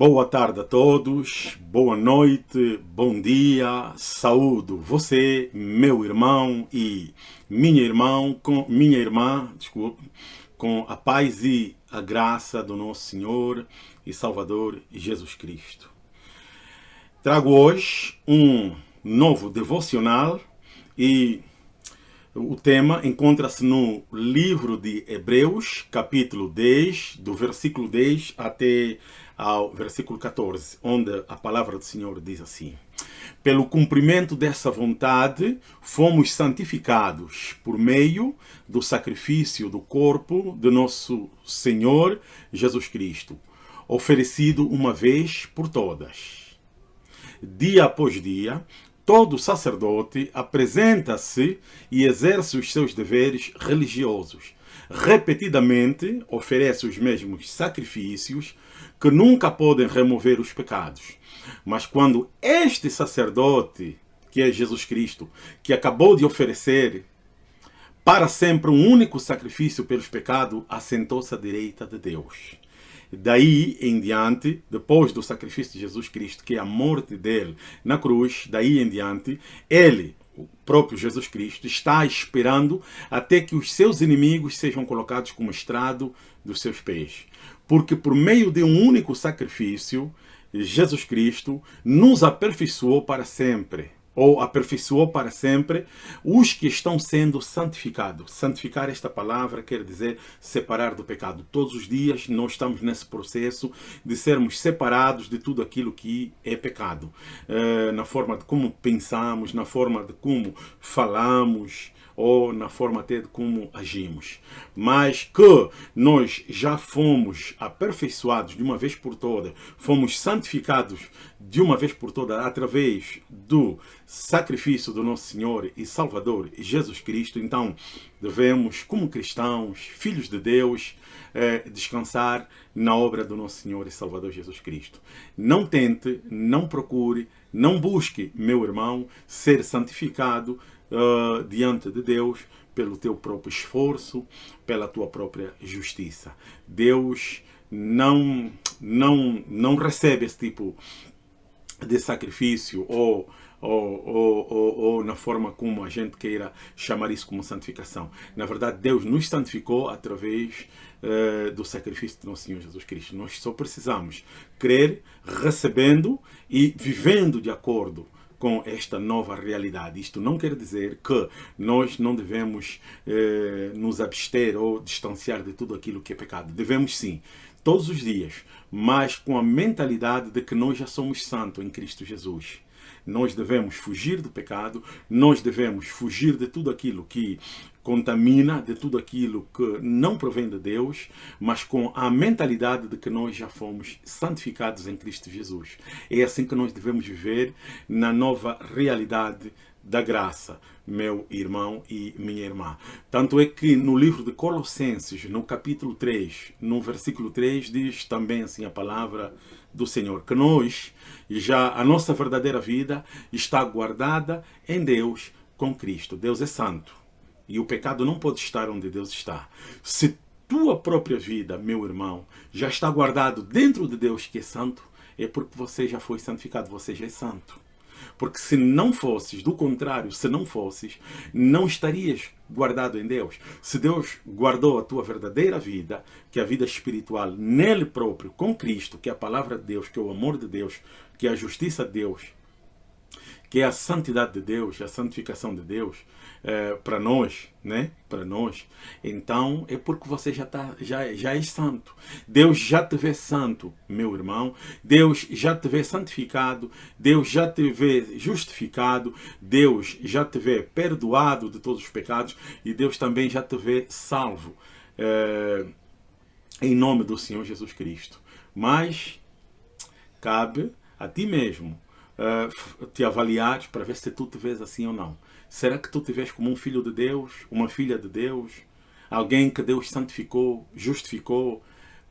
Boa tarde a todos, boa noite, bom dia, saúdo você, meu irmão e minha irmã, com minha irmã, desculpe, com a paz e a graça do nosso Senhor e Salvador Jesus Cristo. Trago hoje um novo devocional e o tema encontra-se no livro de Hebreus, capítulo 10, do versículo 10 até ao versículo 14, onde a palavra do Senhor diz assim: Pelo cumprimento dessa vontade, fomos santificados por meio do sacrifício do corpo de nosso Senhor Jesus Cristo, oferecido uma vez por todas. Dia após dia, todo sacerdote apresenta-se e exerce os seus deveres religiosos. Repetidamente oferece os mesmos sacrifícios que nunca podem remover os pecados. Mas quando este sacerdote, que é Jesus Cristo, que acabou de oferecer para sempre um único sacrifício pelos pecados, assentou-se à direita de Deus. Daí em diante, depois do sacrifício de Jesus Cristo, que é a morte dele na cruz, daí em diante, ele, o próprio Jesus Cristo, está esperando até que os seus inimigos sejam colocados como estrado dos seus pés. Porque por meio de um único sacrifício, Jesus Cristo nos aperfeiçoou para sempre, ou aperfeiçoou para sempre os que estão sendo santificados. Santificar esta palavra quer dizer separar do pecado. Todos os dias nós estamos nesse processo de sermos separados de tudo aquilo que é pecado. Eh, na forma de como pensamos, na forma de como falamos, ou na forma até de como agimos. Mas que nós já fomos aperfeiçoados de uma vez por todas, fomos santificados de uma vez por todas através do sacrifício do nosso Senhor e Salvador Jesus Cristo, então devemos, como cristãos, filhos de Deus, eh, descansar na obra do nosso Senhor e Salvador Jesus Cristo. Não tente, não procure, não busque, meu irmão, ser santificado uh, diante de Deus pelo teu próprio esforço, pela tua própria justiça. Deus não, não, não recebe esse tipo de sacrifício ou, ou, ou, ou, ou, na forma como a gente queira chamar isso como santificação. Na verdade, Deus nos santificou através uh, do sacrifício do nosso Senhor Jesus Cristo. Nós só precisamos crer, recebendo e vivendo de acordo com esta nova realidade. Isto não quer dizer que nós não devemos eh, nos abster ou distanciar de tudo aquilo que é pecado. Devemos sim, todos os dias, mas com a mentalidade de que nós já somos santos em Cristo Jesus. Nós devemos fugir do pecado, nós devemos fugir de tudo aquilo que contamina de tudo aquilo que não provém de Deus, mas com a mentalidade de que nós já fomos santificados em Cristo Jesus. É assim que nós devemos viver na nova realidade da graça, meu irmão e minha irmã. Tanto é que no livro de Colossenses, no capítulo 3, no versículo 3, diz também assim a palavra do Senhor, que nós, já a nossa verdadeira vida está guardada em Deus com Cristo. Deus é santo. E o pecado não pode estar onde Deus está. Se tua própria vida, meu irmão, já está guardado dentro de Deus que é santo, é porque você já foi santificado, você já é santo. Porque se não fosses, do contrário, se não fosses, não estarias guardado em Deus. Se Deus guardou a tua verdadeira vida, que é a vida espiritual, nele próprio, com Cristo, que é a palavra de Deus, que é o amor de Deus, que é a justiça de Deus, que é a santidade de Deus, a santificação de Deus é, para nós, né? Para nós. Então é porque você já tá, já já é santo. Deus já te vê santo, meu irmão. Deus já te vê santificado. Deus já te vê justificado. Deus já te vê perdoado de todos os pecados e Deus também já te vê salvo. É, em nome do Senhor Jesus Cristo. Mas cabe a ti mesmo uh, te avaliares para ver se tu te vês assim ou não. Será que tu te vês como um filho de Deus, uma filha de Deus, alguém que Deus santificou, justificou,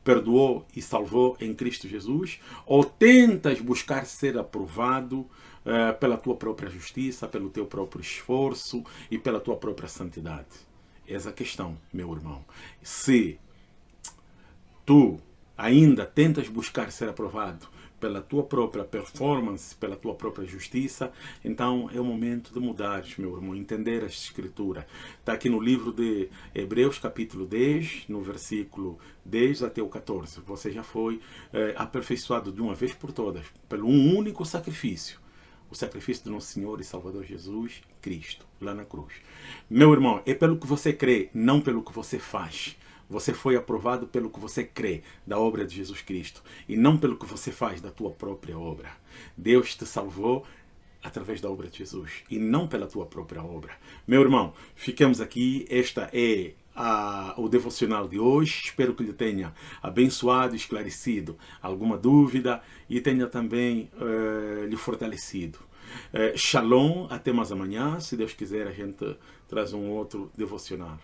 perdoou e salvou em Cristo Jesus? Ou tentas buscar ser aprovado uh, pela tua própria justiça, pelo teu próprio esforço e pela tua própria santidade? Essa é a questão, meu irmão. Se tu ainda tentas buscar ser aprovado pela tua própria performance, pela tua própria justiça, então é o momento de mudar, meu irmão, entender a escritura. Está aqui no livro de Hebreus, capítulo 10, no versículo 10 até o 14. Você já foi é, aperfeiçoado de uma vez por todas, pelo um único sacrifício o sacrifício do nosso Senhor e Salvador Jesus Cristo, lá na cruz. Meu irmão, é pelo que você crê, não pelo que você faz. Você foi aprovado pelo que você crê da obra de Jesus Cristo e não pelo que você faz da tua própria obra. Deus te salvou através da obra de Jesus e não pela tua própria obra. Meu irmão, ficamos aqui. Esta é a, o devocional de hoje. Espero que lhe tenha abençoado, esclarecido alguma dúvida e tenha também uh, lhe fortalecido. Uh, shalom, até mais amanhã. Se Deus quiser, a gente traz um outro devocional.